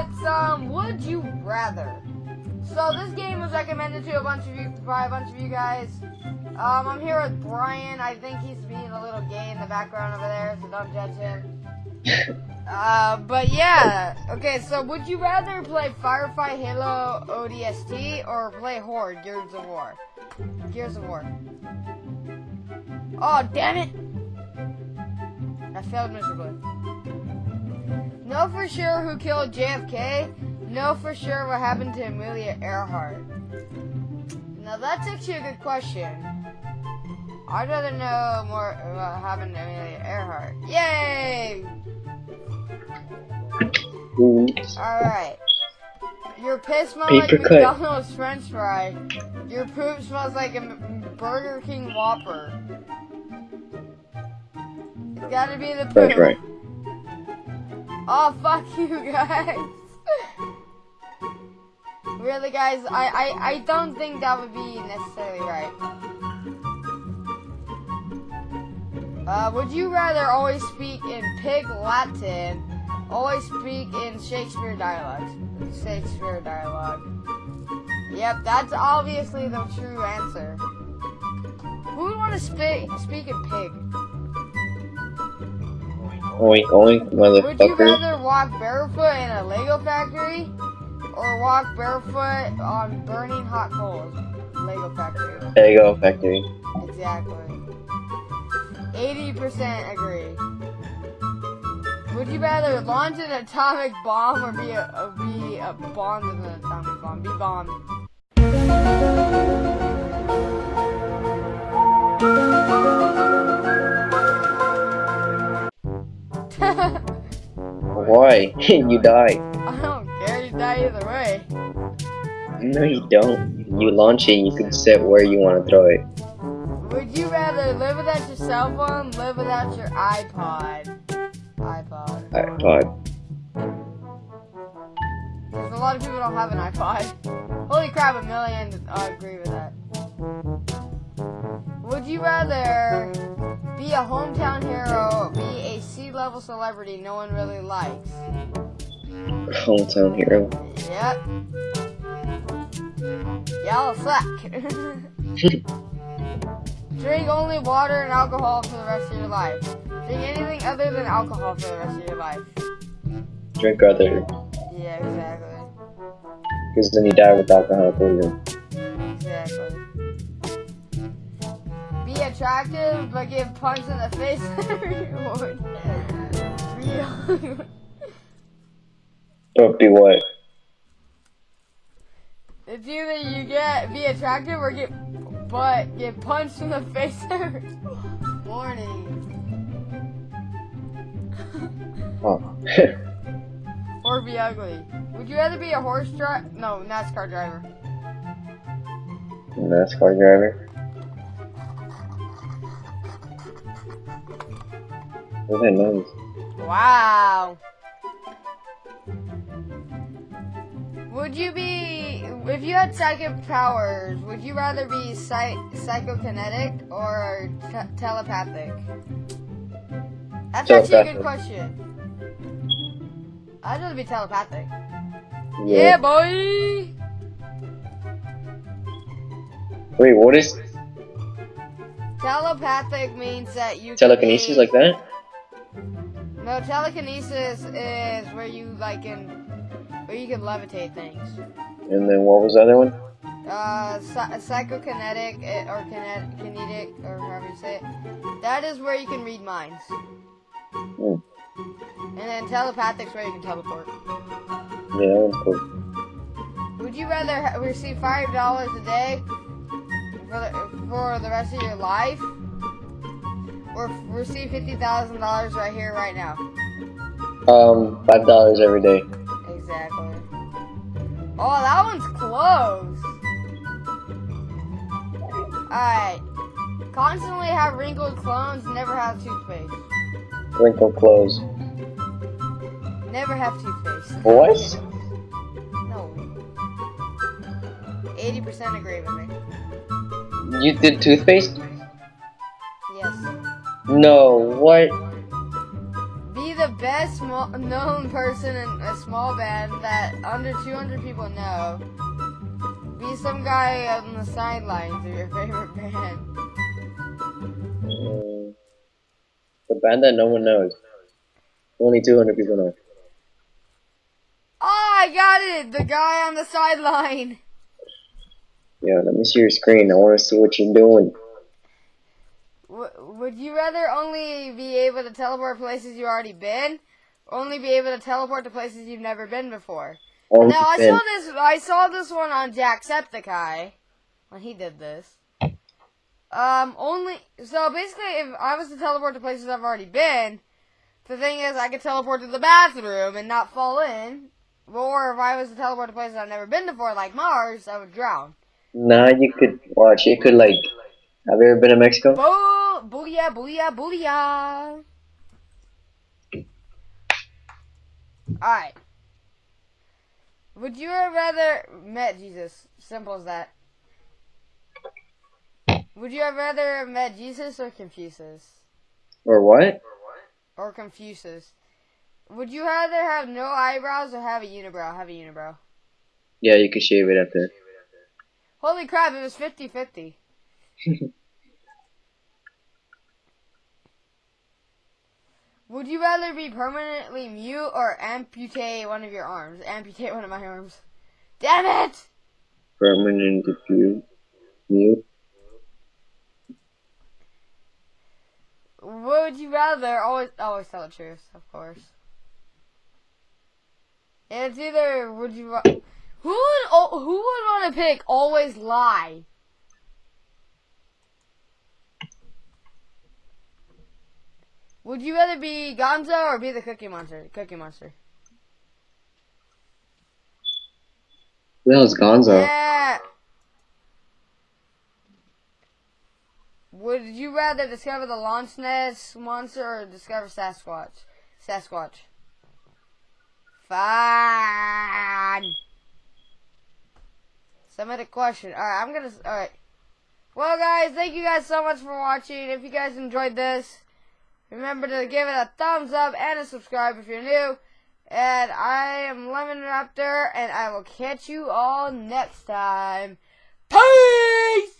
it's um, would you rather? So this game was recommended to a bunch of you by a bunch of you guys. Um, I'm here with Brian. I think he's being a little gay in the background over there, so don't judge him. uh, but yeah. Okay, so would you rather play Firefight Halo ODST or play Horde Gears of War? Gears of War. Oh, damn it! I failed miserably. Know for sure who killed JFK. Know for sure what happened to Amelia Earhart. Now that's actually a good question. I'd rather know more about what happened to Amelia Earhart. Yay! Alright. Your piss smells like cut. McDonald's french fry. Your poop smells like a Burger King Whopper. It's gotta be the poop. That's right. Oh, fuck you guys. really, guys, I, I, I don't think that would be necessarily right. Uh, would you rather always speak in pig Latin, always speak in Shakespeare dialect? Shakespeare dialogue. Yep, that's obviously the true answer. Who would want to speak speak in pig? Oink oink, Would you rather walk barefoot in a Lego factory or walk barefoot on burning hot coals? Lego factory. There you go, factory. Exactly. 80% agree. Would you rather launch an atomic bomb or be a, be a bombed with an atomic bomb? Be bombed. Why? you die. I don't care. You die either way. No, you don't. You launch it, you can set where you want to throw it. Would you rather live without your cell phone, live without your iPod? iPod. iPod. A lot of people don't have an iPod. Holy crap, a million I agree with that. Would you rather be a hometown hero or be a sea-level celebrity no one really likes? Hometown hero. Yep. Y'all suck. Drink only water and alcohol for the rest of your life. Drink anything other than alcohol for the rest of your life. Drink other. Yeah, exactly. Because then you die with alcohol poisoning. Attractive, but get punched in the face every morning. Real. Don't do what? It's either you get be attractive or get but get punched in the face every morning. Oh. Or be ugly. Would you rather be a horse driver? No, NASCAR driver. NASCAR driver. What's that noise? Wow. Would you be, if you had psychic powers, would you rather be psych, psychokinetic or te- telepathic? That's actually a good question. I'd rather be telepathic. Yeah, boy! Wait, what is Telepathic means that you telekinesis like that? No, telekinesis is where you like can, where you can levitate things. And then what was the other one? uh, psy- psychokinetic eh, or kinet- kinetic or however you say it. That is where you can read minds. Hmm. And then telepathic's where you can teleport. Yeah, cool. Would you rather receive five dollars a day for the, for the rest of your life, or f- receive fifty thousand dollars right here, right now? Um, five dollars every day. Exactly. Oh, that one's close. Alright. Constantly have wrinkled clones, never have toothpaste. Wrinkled clothes. Never have toothpaste. What? No. 80% agree with me. You did toothpaste? No, what? Be the best known person in a small band that under 200 people know. Be some guy on the sidelines of your favorite band. Uh, the band that no one knows. Only 200 people know. Oh, I got it! The guy on the sideline. Yeah, let me see your screen. I want to see what you're doing. Would you rather only be able to teleport places you've already been, only be able to teleport to places you've never been before? Only Now I saw this. I saw this one on Jacksepticeye when he did this. Um, only so basically, if I was to teleport to places I've already been, the thing is, I could teleport to the bathroom and not fall in. Or if I was to teleport to places I've never been before, like Mars, I would drown. Nah, you could watch. You could like. Have you ever been to Mexico? Boo! Booyah! Booyah! Booyah! Alright. Would you have rather met Jesus? Simple as that. Would you have rather met Jesus or Confucius? Or what? Or what? Or Confucius? Would you rather have no eyebrows or have a unibrow? Have a unibrow. Yeah, you could shave it after. Holy crap, it was 50 50. Would you rather be permanently mute or amputate one of your arms? Amputate one of my arms. Damn it! Permanent mute. Mute. Would you rather? Always, always tell the truth, of course. It's either would you who would who would want to pick always lie? Would you rather be Gonzo or be the Cookie Monster? Cookie Monster. The hell's Gonzo? Yeah. Would you rather discover the Loch Ness monster or discover Sasquatch? Sasquatch. Fine. Submit question. Alright, I'm gonna. Alright. Well, guys, thank you guys so much for watching. If you guys enjoyed this, remember to give it a thumbs up and a subscribe if you're new. And I am Lemon Raptor, and I will catch you all next time. Peace!